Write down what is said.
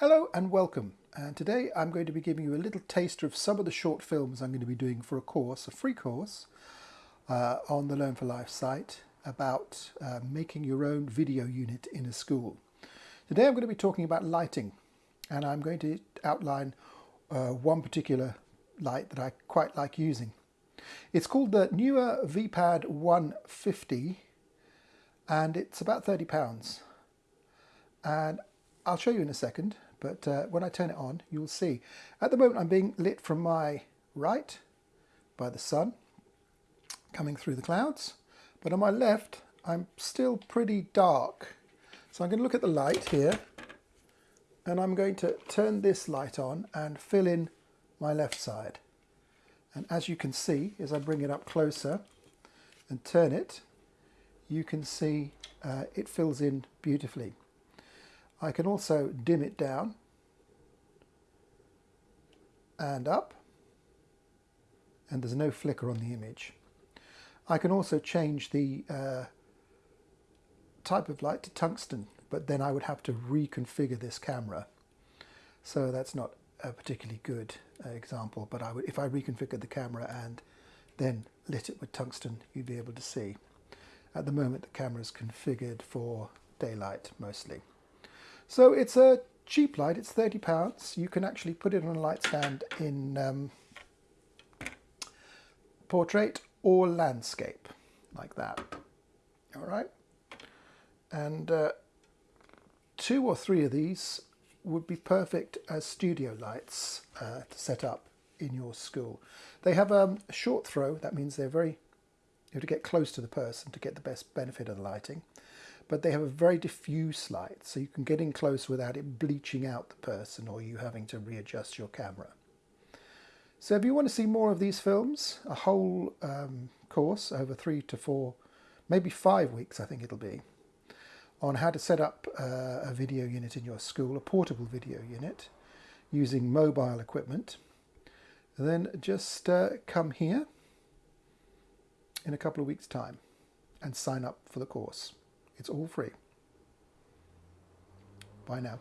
Hello and welcome. And today I'm going to be giving you a little taster of some of the short films I'm going to be doing for a course, a free course, uh, on the Learn for Life site about uh, making your own video unit in a school. Today I'm going to be talking about lighting and I'm going to outline uh, one particular light that I quite like using. It's called the Neewer VPAD 150 and it's about £30 and I'll show you in a second but uh, when I turn it on you'll see. At the moment I'm being lit from my right by the sun coming through the clouds but on my left I'm still pretty dark so I'm going to look at the light here and I'm going to turn this light on and fill in my left side and as you can see as I bring it up closer and turn it you can see uh, it fills in beautifully. I can also dim it down and up and there's no flicker on the image. I can also change the uh, type of light to tungsten but then I would have to reconfigure this camera so that's not a particularly good uh, example but I would, if I reconfigured the camera and then lit it with tungsten you'd be able to see. At the moment the camera is configured for daylight mostly. So it's a cheap light, it's £30. You can actually put it on a light stand in um, portrait or landscape, like that. All right. And uh, two or three of these would be perfect as studio lights uh, to set up in your school. They have um, a short throw, that means they're very, you have to get close to the person to get the best benefit of the lighting but they have a very diffuse light, so you can get in close without it bleaching out the person or you having to readjust your camera. So if you want to see more of these films, a whole um, course over three to four, maybe five weeks I think it'll be, on how to set up uh, a video unit in your school, a portable video unit, using mobile equipment, then just uh, come here in a couple of weeks' time and sign up for the course. It's all free. Bye now.